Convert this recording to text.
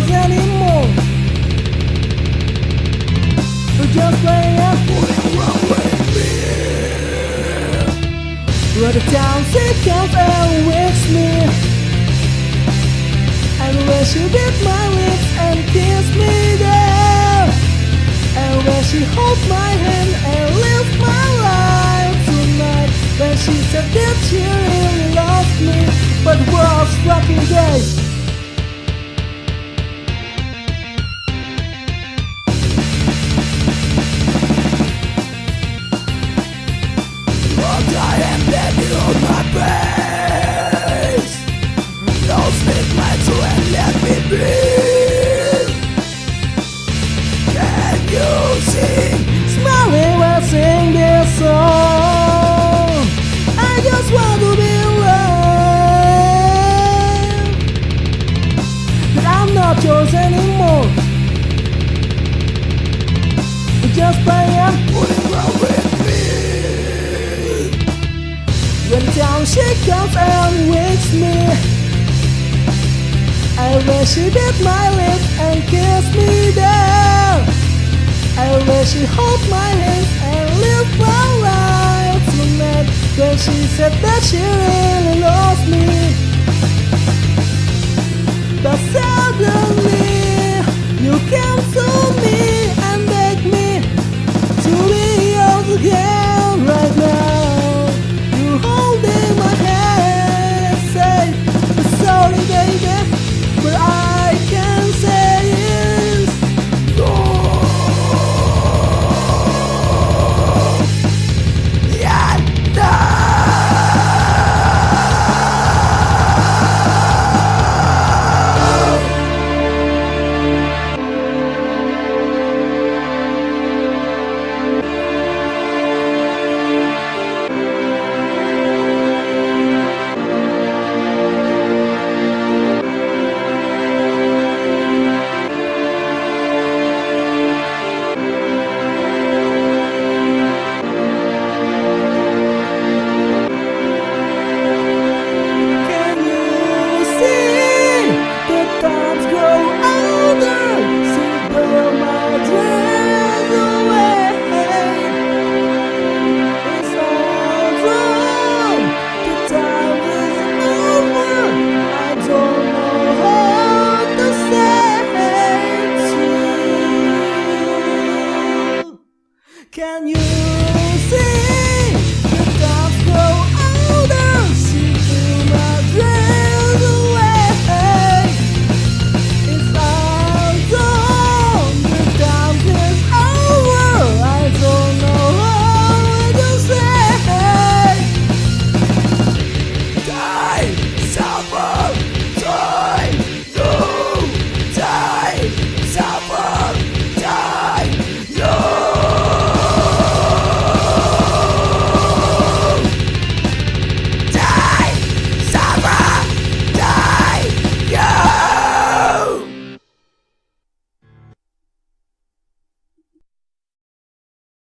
heroes anymore We're just playing What's wrong with me? Where the town sickles awakes me And where she bit my lips and kissed me there And where she holds my hand and lives my life tonight When she said that she really loved me But world's fucking gay Just playing with me When down she comes and wakes me I wish she bit my lips and kissed me there. I wish she hold my hand and live my life. Tonight When she said that she really see